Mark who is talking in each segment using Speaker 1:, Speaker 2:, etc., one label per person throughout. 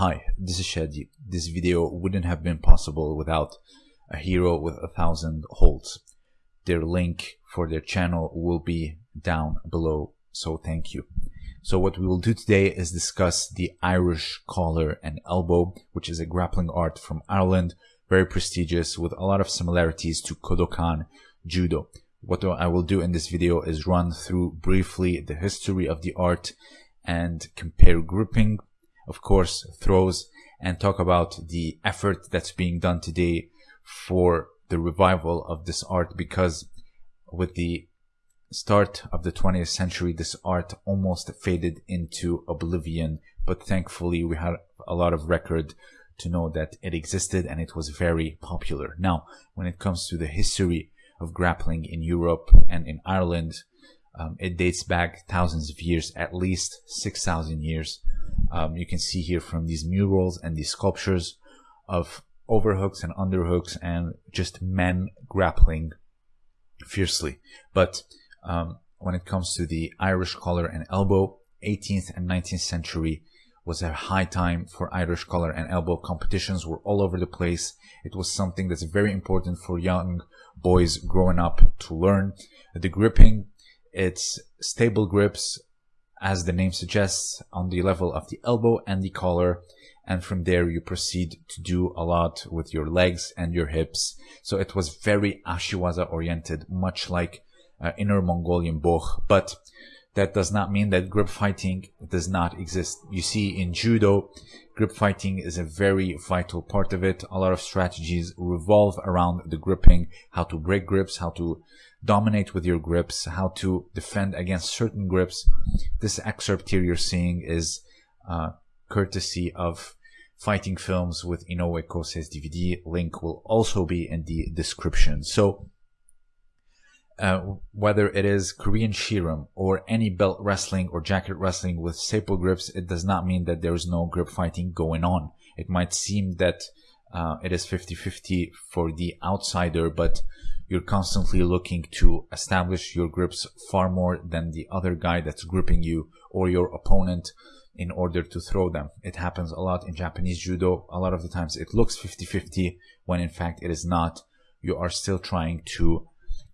Speaker 1: Hi, this is Shadi. This video wouldn't have been possible without a hero with a thousand holds. Their link for their channel will be down below, so thank you. So what we will do today is discuss the Irish collar and elbow, which is a grappling art from Ireland, very prestigious with a lot of similarities to Kodokan Judo. What I will do in this video is run through briefly the history of the art and compare gripping of course, throws and talk about the effort that's being done today for the revival of this art because with the start of the 20th century, this art almost faded into oblivion. But thankfully, we had a lot of record to know that it existed and it was very popular. Now, when it comes to the history of grappling in Europe and in Ireland, um, it dates back thousands of years, at least 6,000 years. Um, you can see here from these murals and these sculptures of overhooks and underhooks and just men grappling fiercely. But um, when it comes to the Irish collar and elbow, 18th and 19th century was a high time for Irish collar and elbow competitions were all over the place. It was something that's very important for young boys growing up to learn. The gripping, it's stable grips, as the name suggests, on the level of the elbow and the collar. And from there, you proceed to do a lot with your legs and your hips. So it was very Ashiwaza oriented, much like uh, Inner Mongolian Bökh. But that does not mean that grip fighting does not exist. You see, in judo, grip fighting is a very vital part of it. A lot of strategies revolve around the gripping, how to break grips, how to dominate with your grips, how to defend against certain grips. This excerpt here you're seeing is uh, courtesy of Fighting Films with Inoue Kosei's DVD. Link will also be in the description. So, uh, whether it is Korean Ssireum or any belt wrestling or jacket wrestling with staple grips, it does not mean that there is no grip fighting going on. It might seem that uh, it is 50-50 for the outsider, but you're constantly looking to establish your grips far more than the other guy that's gripping you or your opponent in order to throw them. It happens a lot in Japanese judo. A lot of the times it looks 50-50 when in fact it is not. You are still trying to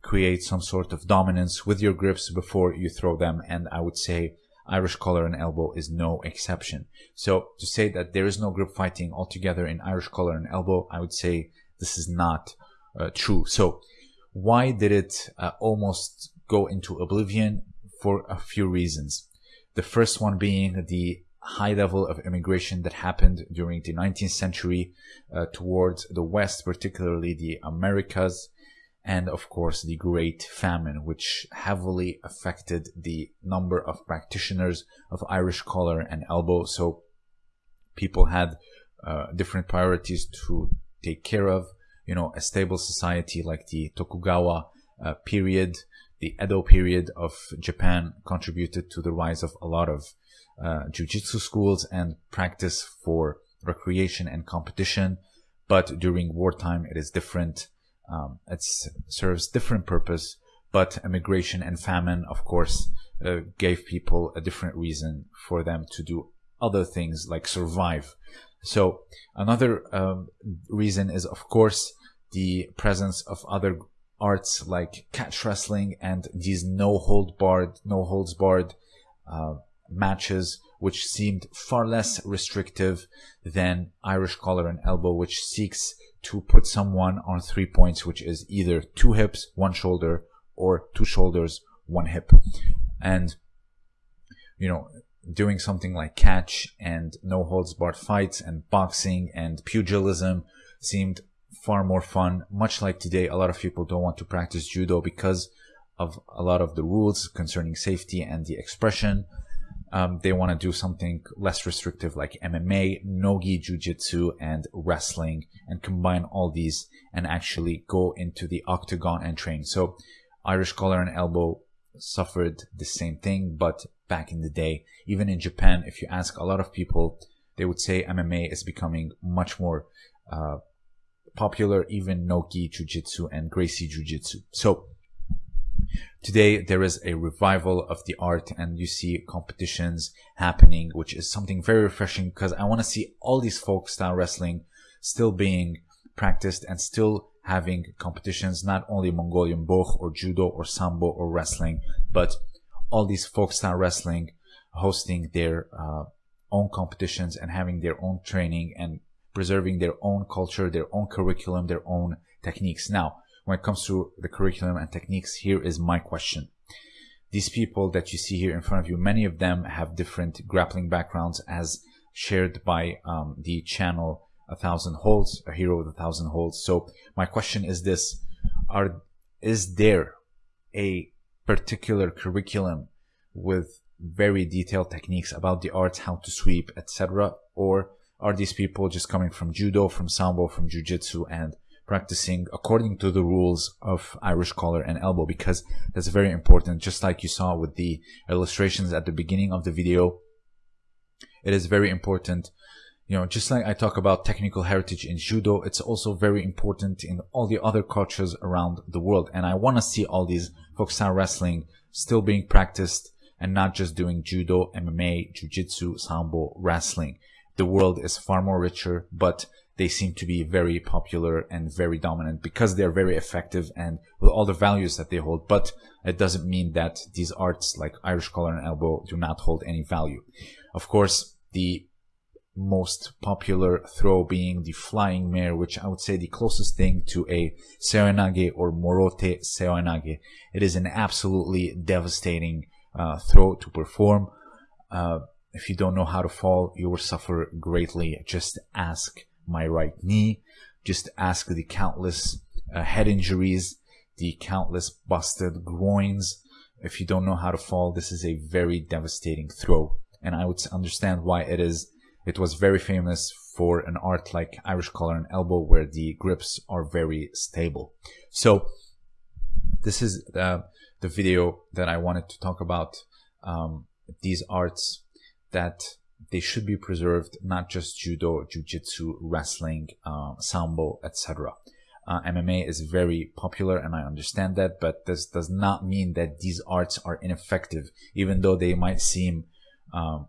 Speaker 1: create some sort of dominance with your grips before you throw them. And I would say Irish collar and elbow is no exception. So to say that there is no grip fighting altogether in Irish collar and elbow, I would say this is not uh, true. So why did it uh, almost go into oblivion? For a few reasons. The first one being the high level of immigration that happened during the 19th century uh, towards the West, particularly the Americas, and of course the Great Famine, which heavily affected the number of practitioners of Irish collar and elbow. So people had uh, different priorities to take care of you know, a stable society like the Tokugawa uh, period, the Edo period of Japan contributed to the rise of a lot of uh, jujitsu schools and practice for recreation and competition. But during wartime, it is different. Um, it serves different purpose. But immigration and famine, of course, uh, gave people a different reason for them to do other things like survive. So another um, reason is, of course, the presence of other arts like catch wrestling and these no hold barred, no holds barred uh, matches, which seemed far less restrictive than Irish collar and elbow, which seeks to put someone on three points, which is either two hips, one shoulder, or two shoulders, one hip. And, you know, doing something like catch and no holds barred fights and boxing and pugilism seemed far more fun. Much like today, a lot of people don't want to practice judo because of a lot of the rules concerning safety and the expression. Um, they want to do something less restrictive like MMA, nogi jujitsu, and wrestling, and combine all these and actually go into the octagon and train. So, Irish collar and elbow suffered the same thing, but back in the day, even in Japan, if you ask a lot of people, they would say MMA is becoming much more uh, popular even Nogi Jiu-Jitsu and Gracie Jiu-Jitsu. So Today, there is a revival of the art and you see competitions happening, which is something very refreshing because I want to see all these folk style wrestling still being practiced and still having competitions, not only Mongolian Bökh or Judo or Sambo or wrestling, but all these folk style wrestling hosting their uh, own competitions and having their own training and preserving their own culture, their own curriculum, their own techniques. Now, when it comes to the curriculum and techniques, here is my question. These people that you see here in front of you, many of them have different grappling backgrounds as shared by um, the channel A Thousand Holds, a hero with a thousand holds. So my question is this, are, is there a particular curriculum with very detailed techniques about the arts, how to sweep, etc. Or are these people just coming from judo, from sambo, from jiu-jitsu and practicing according to the rules of Irish collar and elbow because that's very important. Just like you saw with the illustrations at the beginning of the video, it is very important. You know, just like I talk about technical heritage in judo, it's also very important in all the other cultures around the world. And I want to see all these style wrestling still being practiced and not just doing judo, MMA, jiu-jitsu, sambo, wrestling. The world is far more richer, but they seem to be very popular and very dominant because they're very effective and with all the values that they hold. But it doesn't mean that these arts like Irish collar and elbow do not hold any value. Of course, the most popular throw being the flying mare, which I would say the closest thing to a seoinage or morote seoinage. It is an absolutely devastating uh, throw to perform. Uh, if you don't know how to fall, you will suffer greatly. Just ask my right knee. Just ask the countless uh, head injuries, the countless busted groins. If you don't know how to fall, this is a very devastating throw. And I would understand why it is. It was very famous for an art like Irish collar and elbow where the grips are very stable. So this is uh, the video that I wanted to talk about um, these arts that they should be preserved, not just judo, jiu-jitsu, wrestling, uh, sambo, etc. Uh, MMA is very popular and I understand that, but this does not mean that these arts are ineffective, even though they might seem um,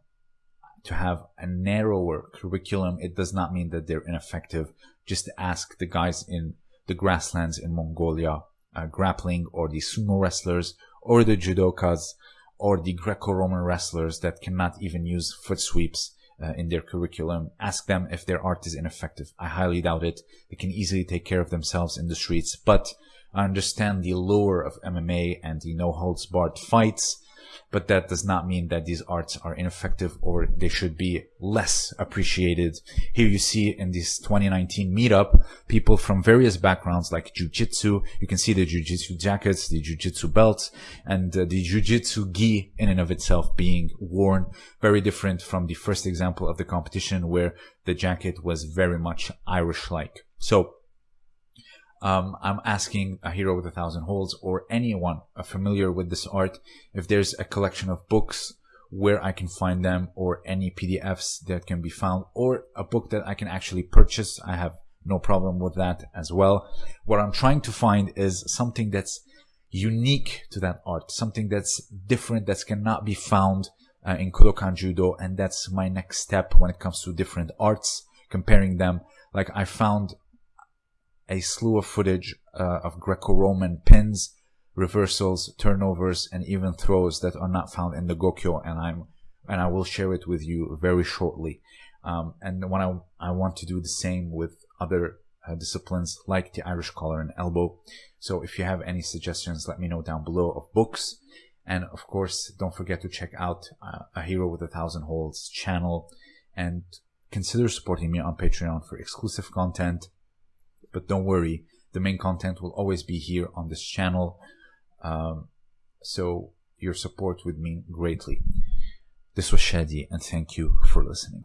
Speaker 1: to have a narrower curriculum. It does not mean that they're ineffective. Just ask the guys in the grasslands in Mongolia uh, grappling or the sumo wrestlers or the judokas or the Greco-Roman wrestlers that cannot even use foot sweeps uh, in their curriculum. Ask them if their art is ineffective. I highly doubt it. They can easily take care of themselves in the streets, but I understand the lure of MMA and the no holds barred fights but that does not mean that these arts are ineffective or they should be less appreciated. Here you see in this 2019 meetup, people from various backgrounds like Jiu-Jitsu, you can see the Jiu-Jitsu jackets, the Jiu-Jitsu belts, and uh, the Jiu-Jitsu gi in and of itself being worn, very different from the first example of the competition where the jacket was very much Irish-like. So um, I'm asking a hero with a thousand holds or anyone familiar with this art if there's a collection of books where I can find them or any PDFs that can be found or a book that I can actually purchase. I have no problem with that as well. What I'm trying to find is something that's unique to that art, something that's different that cannot be found uh, in Kodokan Judo. And that's my next step when it comes to different arts, comparing them. Like I found a slew of footage uh, of Greco-Roman pins, reversals, turnovers, and even throws that are not found in the Gokyo, and I'm and I will share it with you very shortly. Um, and when I I want to do the same with other uh, disciplines like the Irish collar and elbow. So if you have any suggestions, let me know down below of books. And of course, don't forget to check out uh, A Hero with a Thousand Holds channel and consider supporting me on Patreon for exclusive content but don't worry, the main content will always be here on this channel. Um, so your support would mean greatly. This was Shadi and thank you for listening.